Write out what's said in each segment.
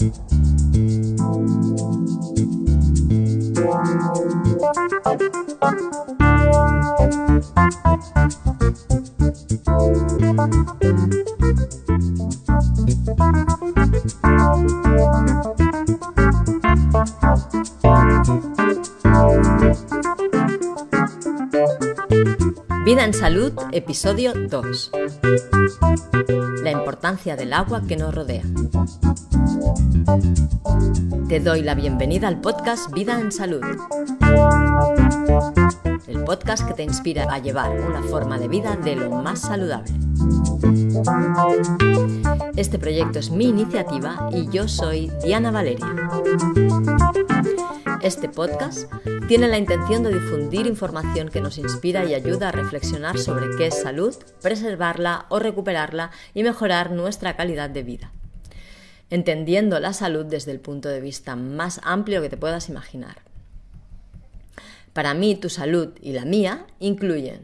Vida en Salud, episodio 2. La importancia del agua que nos rodea. Te doy la bienvenida al podcast Vida en Salud. El podcast que te inspira a llevar una forma de vida de lo más saludable. Este proyecto es mi iniciativa y yo soy Diana Valeria. Este podcast tiene la intención de difundir información que nos inspira y ayuda a reflexionar sobre qué es salud, preservarla o recuperarla y mejorar nuestra calidad de vida. Entendiendo la salud desde el punto de vista más amplio que te puedas imaginar. Para mí, tu salud y la mía incluyen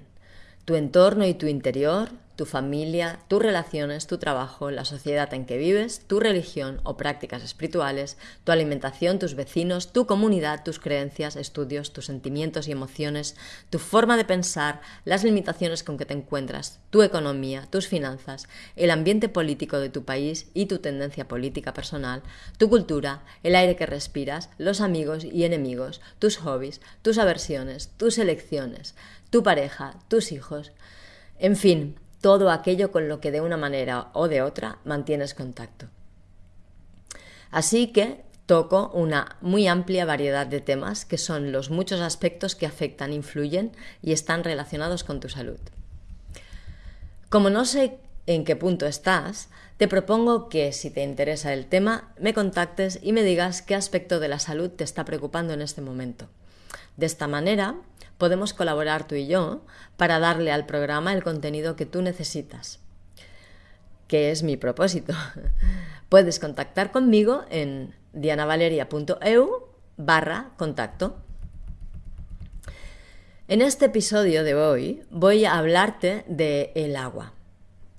tu entorno y tu interior, tu familia, tus relaciones, tu trabajo, la sociedad en que vives, tu religión o prácticas espirituales, tu alimentación, tus vecinos, tu comunidad, tus creencias, estudios, tus sentimientos y emociones, tu forma de pensar, las limitaciones con que te encuentras, tu economía, tus finanzas, el ambiente político de tu país y tu tendencia política personal, tu cultura, el aire que respiras, los amigos y enemigos, tus hobbies, tus aversiones, tus elecciones, tu pareja, tus hijos, en fin, todo aquello con lo que de una manera o de otra mantienes contacto. Así que toco una muy amplia variedad de temas que son los muchos aspectos que afectan, influyen y están relacionados con tu salud. Como no sé en qué punto estás, te propongo que si te interesa el tema, me contactes y me digas qué aspecto de la salud te está preocupando en este momento. De esta manera, podemos colaborar tú y yo para darle al programa el contenido que tú necesitas, que es mi propósito. Puedes contactar conmigo en dianavaleria.eu barra contacto. En este episodio de hoy voy a hablarte de el agua.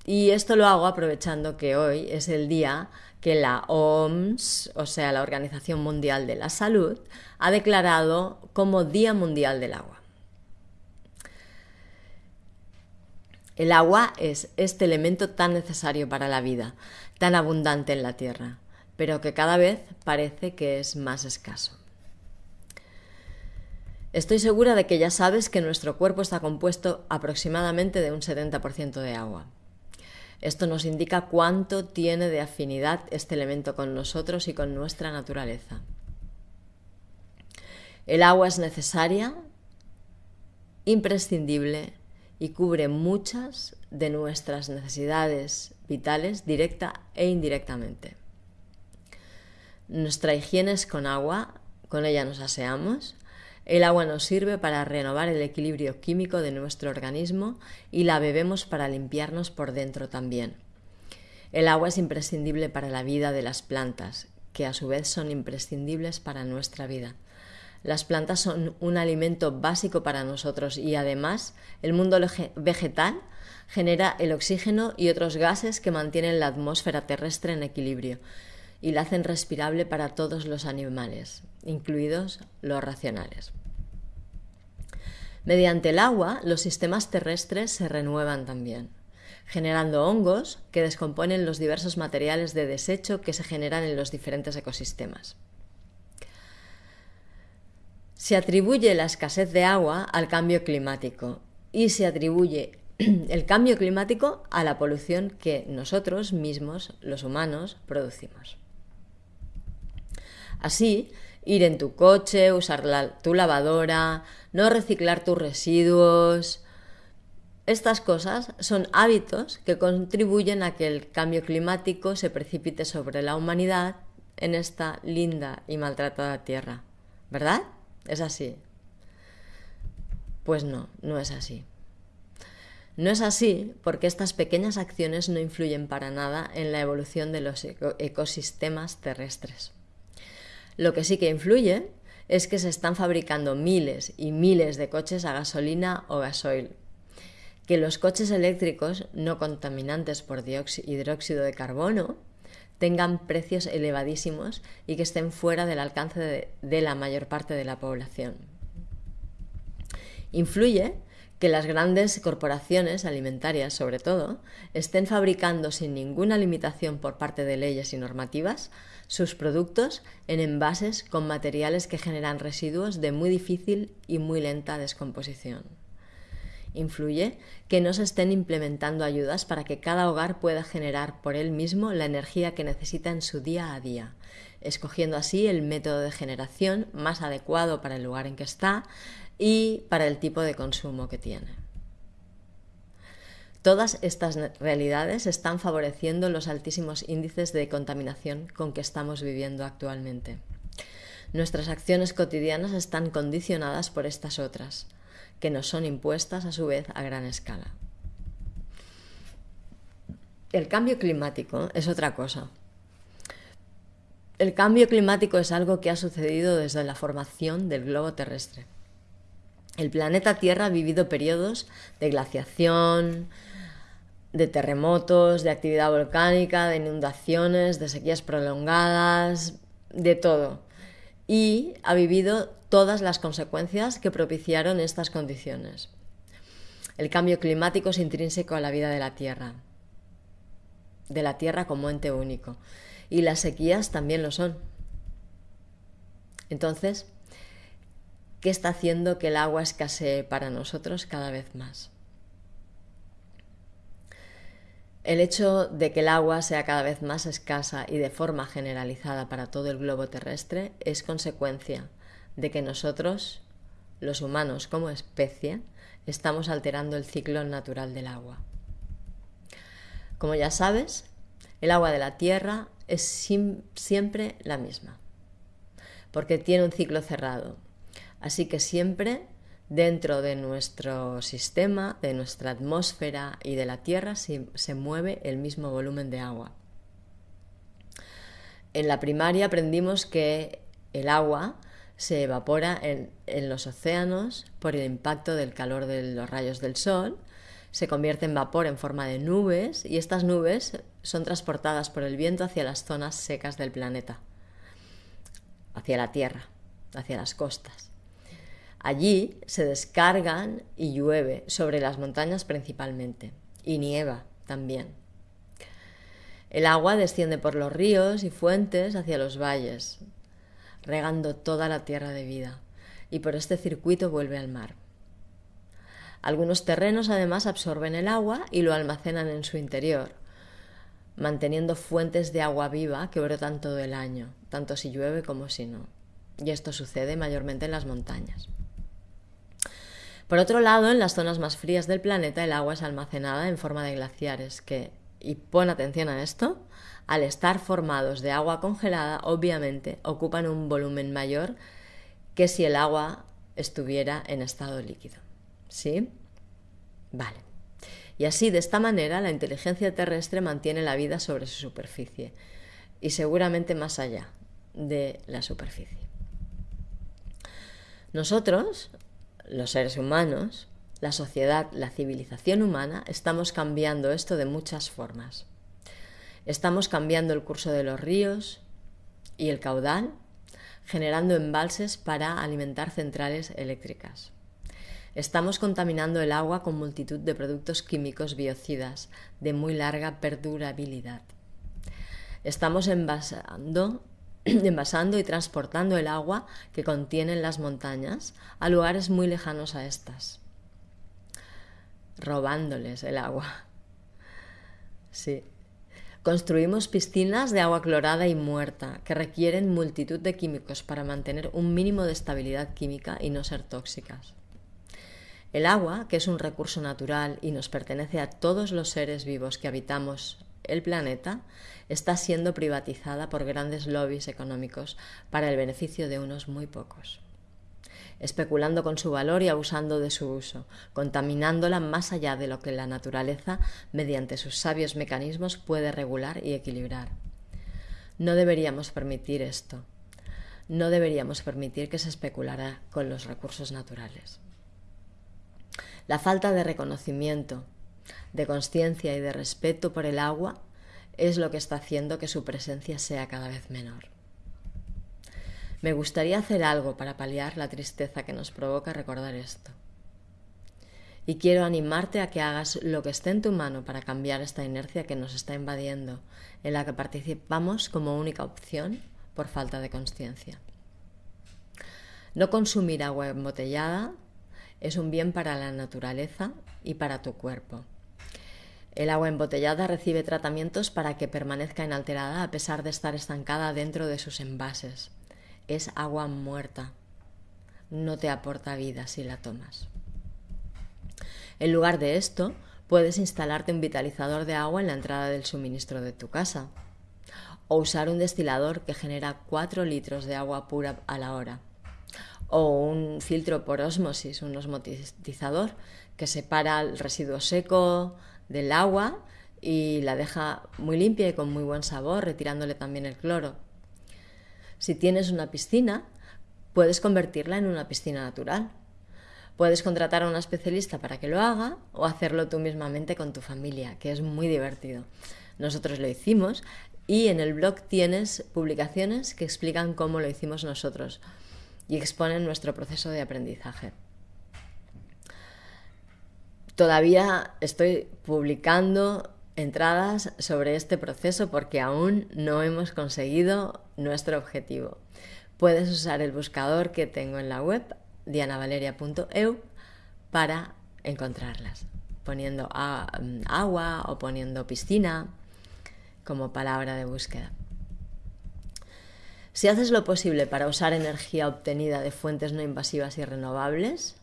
Y esto lo hago aprovechando que hoy es el día que la OMS, o sea, la Organización Mundial de la Salud, ha declarado como Día Mundial del Agua. El agua es este elemento tan necesario para la vida, tan abundante en la Tierra, pero que cada vez parece que es más escaso. Estoy segura de que ya sabes que nuestro cuerpo está compuesto aproximadamente de un 70% de agua. Esto nos indica cuánto tiene de afinidad este elemento con nosotros y con nuestra naturaleza. El agua es necesaria, imprescindible y cubre muchas de nuestras necesidades vitales directa e indirectamente. Nuestra higiene es con agua, con ella nos aseamos. El agua nos sirve para renovar el equilibrio químico de nuestro organismo y la bebemos para limpiarnos por dentro también. El agua es imprescindible para la vida de las plantas, que a su vez son imprescindibles para nuestra vida. Las plantas son un alimento básico para nosotros y además el mundo vegetal genera el oxígeno y otros gases que mantienen la atmósfera terrestre en equilibrio y la hacen respirable para todos los animales, incluidos los racionales. Mediante el agua, los sistemas terrestres se renuevan también, generando hongos que descomponen los diversos materiales de desecho que se generan en los diferentes ecosistemas. Se atribuye la escasez de agua al cambio climático y se atribuye el cambio climático a la polución que nosotros mismos, los humanos, producimos. Así, ir en tu coche, usar tu lavadora, no reciclar tus residuos, estas cosas son hábitos que contribuyen a que el cambio climático se precipite sobre la humanidad en esta linda y maltratada tierra, ¿verdad? ¿Es así? Pues no, no es así. No es así porque estas pequeñas acciones no influyen para nada en la evolución de los ecosistemas terrestres. Lo que sí que influye es que se están fabricando miles y miles de coches a gasolina o gasoil, que los coches eléctricos no contaminantes por hidróxido de carbono tengan precios elevadísimos y que estén fuera del alcance de, la mayor parte de la población. Influye que las grandes corporaciones alimentarias, sobre todo, estén fabricando sin ninguna limitación por parte de leyes y normativas sus productos en envases con materiales que generan residuos de muy difícil y muy lenta descomposición. Influye que no se estén implementando ayudas para que cada hogar pueda generar por él mismo la energía que necesita en su día a día, escogiendo así el método de generación más adecuado para el lugar en que está, y para el tipo de consumo que tiene. Todas estas realidades están favoreciendo los altísimos índices de contaminación con que estamos viviendo actualmente. Nuestras acciones cotidianas están condicionadas por estas otras, que nos son impuestas a su vez a gran escala. El cambio climático es otra cosa. El cambio climático es algo que ha sucedido desde la formación del globo terrestre. El planeta Tierra ha vivido periodos de glaciación, de terremotos, de actividad volcánica, de inundaciones, de sequías prolongadas, de todo. Y ha vivido todas las consecuencias que propiciaron estas condiciones. El cambio climático es intrínseco a la vida de la Tierra, de la Tierra como ente único. Y las sequías también lo son. Entonces, ¿Qué está haciendo que el agua escasee para nosotros cada vez más. El hecho de que el agua sea cada vez más escasa y de forma generalizada para todo el globo terrestre es consecuencia de que nosotros, los humanos como especie, estamos alterando el ciclo natural del agua. Como ya sabes, el agua de la Tierra es siempre la misma, porque tiene un ciclo cerrado, Así que siempre dentro de nuestro sistema, de nuestra atmósfera y de la Tierra se, mueve el mismo volumen de agua. En la primaria aprendimos que el agua se evapora en, los océanos por el impacto del calor de los rayos del sol, se convierte en vapor en forma de nubes y estas nubes son transportadas por el viento hacia las zonas secas del planeta, hacia la Tierra, hacia las costas. Allí se descargan y llueve, sobre las montañas principalmente, y nieva también. El agua desciende por los ríos y fuentes hacia los valles, regando toda la tierra de vida, y por este circuito vuelve al mar. Algunos terrenos además absorben el agua y lo almacenan en su interior, manteniendo fuentes de agua viva que brotan todo el año, tanto si llueve como si no. Y esto sucede mayormente en las montañas. Por otro lado, en las zonas más frías del planeta el agua es almacenada en forma de glaciares que, y pon atención a esto, al estar formados de agua congelada, obviamente ocupan un volumen mayor que si el agua estuviera en estado líquido. ¿Sí? Vale. Y así, de esta manera, la inteligencia terrestre mantiene la vida sobre su superficie y seguramente más allá de la superficie. Nosotros, los seres humanos, la sociedad, la civilización humana, estamos cambiando esto de muchas formas. Estamos cambiando el curso de los ríos y el caudal, generando embalses para alimentar centrales eléctricas. Estamos contaminando el agua con multitud de productos químicos biocidas de muy larga perdurabilidad. Estamos envasando envasando y transportando el agua que contienen las montañas a lugares muy lejanos a estas, robándoles el agua. Sí. Construimos piscinas de agua clorada y muerta que requieren multitud de químicos para mantener un mínimo de estabilidad química y no ser tóxicas. El agua, que es un recurso natural y nos pertenece a todos los seres vivos que habitamos el planeta está siendo privatizada por grandes lobbies económicos para el beneficio de unos muy pocos, especulando con su valor y abusando de su uso, contaminándola más allá de lo que la naturaleza, mediante sus sabios mecanismos, puede regular y equilibrar. No deberíamos permitir esto. No deberíamos permitir que se especulara con los recursos naturales. La falta de reconocimiento, de conciencia y de respeto por el agua es lo que está haciendo que su presencia sea cada vez menor. Me gustaría hacer algo para paliar la tristeza que nos provoca recordar esto. Y quiero animarte a que hagas lo que esté en tu mano para cambiar esta inercia que nos está invadiendo, en la que participamos como única opción por falta de conciencia. No consumir agua embotellada es un bien para la naturaleza y para tu cuerpo. El agua embotellada recibe tratamientos para que permanezca inalterada a pesar de estar estancada dentro de sus envases. Es agua muerta. No te aporta vida si la tomas. En lugar de esto, puedes instalarte un vitalizador de agua en la entrada del suministro de tu casa o usar un destilador que genera 4 litros de agua pura a la hora o un filtro por osmosis, un osmotizador que separa el residuo seco del agua y la deja muy limpia y con muy buen sabor, retirándole también el cloro. Si tienes una piscina, puedes convertirla en una piscina natural. Puedes contratar a una especialista para que lo haga o hacerlo tú mismamente con tu familia, que es muy divertido. Nosotros lo hicimos y en el blog tienes publicaciones que explican cómo lo hicimos nosotros y exponen nuestro proceso de aprendizaje. Todavía estoy publicando entradas sobre este proceso porque aún no hemos conseguido nuestro objetivo. Puedes usar el buscador que tengo en la web dianavaleria.eu para encontrarlas, poniendo agua o poniendo piscina como palabra de búsqueda. Si haces lo posible para usar energía obtenida de fuentes no invasivas y renovables,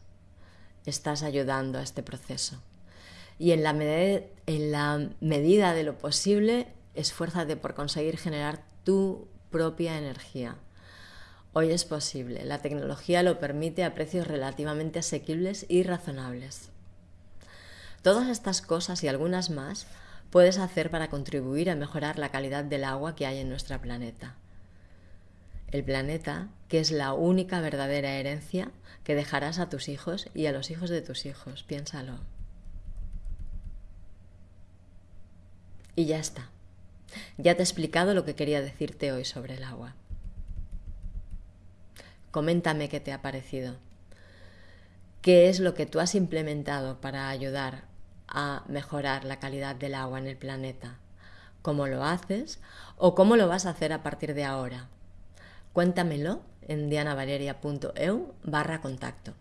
estás ayudando a este proceso. Y en la, en la medida de lo posible, esfuérzate por conseguir generar tu propia energía. Hoy es posible, la tecnología lo permite a precios relativamente asequibles y razonables. Todas estas cosas y algunas más puedes hacer para contribuir a mejorar la calidad del agua que hay en nuestro planeta. El planeta, que es la única verdadera herencia que dejarás a tus hijos y a los hijos de tus hijos, piénsalo. Y ya está. Ya te he explicado lo que quería decirte hoy sobre el agua. Coméntame qué te ha parecido. ¿Qué es lo que tú has implementado para ayudar a mejorar la calidad del agua en el planeta. ¿Cómo lo haces o cómo lo vas a hacer a partir de ahora? Cuéntamelo en dianavaleria.eu barra contacto.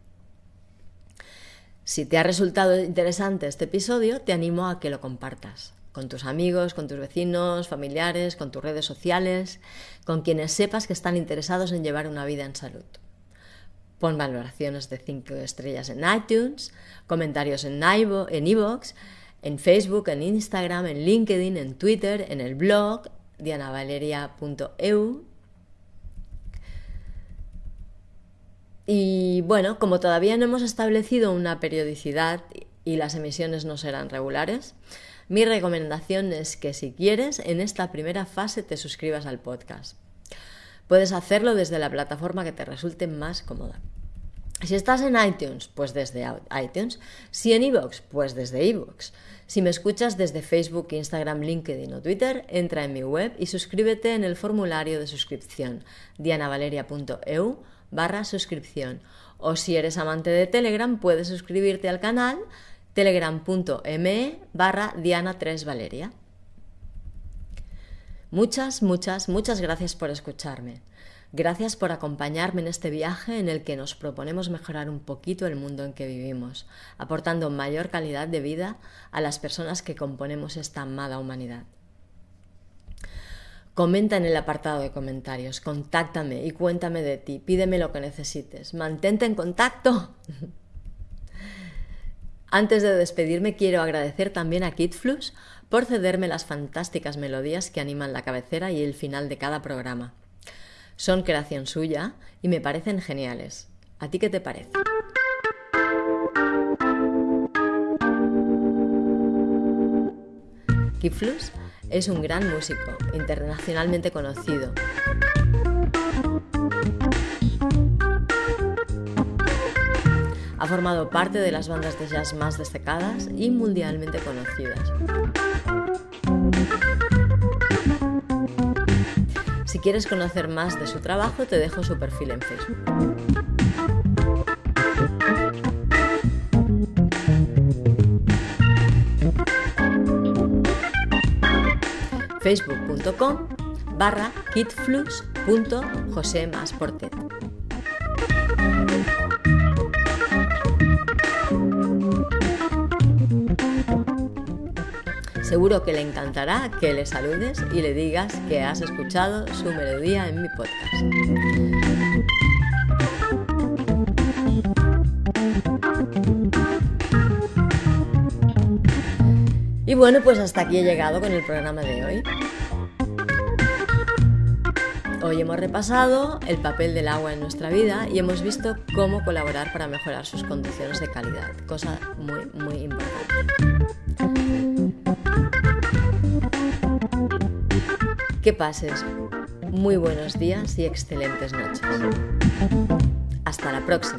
Si te ha resultado interesante este episodio, te animo a que lo compartas con tus amigos, con tus vecinos, familiares, con tus redes sociales, con quienes sepas que están interesados en llevar una vida en salud. Pon valoraciones de 5 estrellas en iTunes, comentarios en iVoox, en Facebook, en Instagram, en LinkedIn, en Twitter, en el blog dianavaleria.eu. Y bueno, como todavía no hemos establecido una periodicidad y las emisiones no serán regulares, mi recomendación es que si quieres, en esta primera fase te suscribas al podcast. Puedes hacerlo desde la plataforma que te resulte más cómoda. Si estás en iTunes, pues desde iTunes. Si en iVoox, pues desde iVoox. Si me escuchas desde Facebook, Instagram, LinkedIn o Twitter, entra en mi web y suscríbete en el formulario de suscripción dianavaleria.eu barra suscripción. O si eres amante de Telegram, puedes suscribirte al canal telegram.me barra diana3valeria. Muchas, muchas, muchas gracias por escucharme. Gracias por acompañarme en este viaje en el que nos proponemos mejorar un poquito el mundo en que vivimos, aportando mayor calidad de vida a las personas que componemos esta amada humanidad. Comenta en el apartado de comentarios, contáctame y cuéntame de ti, pídeme lo que necesites, mantente en contacto. Antes de despedirme quiero agradecer también a KidFlux por cederme las fantásticas melodías que animan la cabecera y el final de cada programa. Son creación suya y me parecen geniales. ¿A ti qué te parece? Kiflus es un gran músico, internacionalmente conocido. Ha formado parte de las bandas de jazz más destacadas y mundialmente conocidas. Si quieres conocer más de su trabajo, te dejo su perfil en Facebook. facebook.com barra kitflux.josemasportet. Seguro que le encantará que le saludes y le digas que has escuchado su melodía en mi podcast. Y bueno, pues hasta aquí he llegado con el programa de hoy. Hoy hemos repasado el papel del agua en nuestra vida y hemos visto cómo colaborar para mejorar sus condiciones de calidad, cosa muy, muy importante. Que pases muy buenos días y excelentes noches. Hasta la próxima.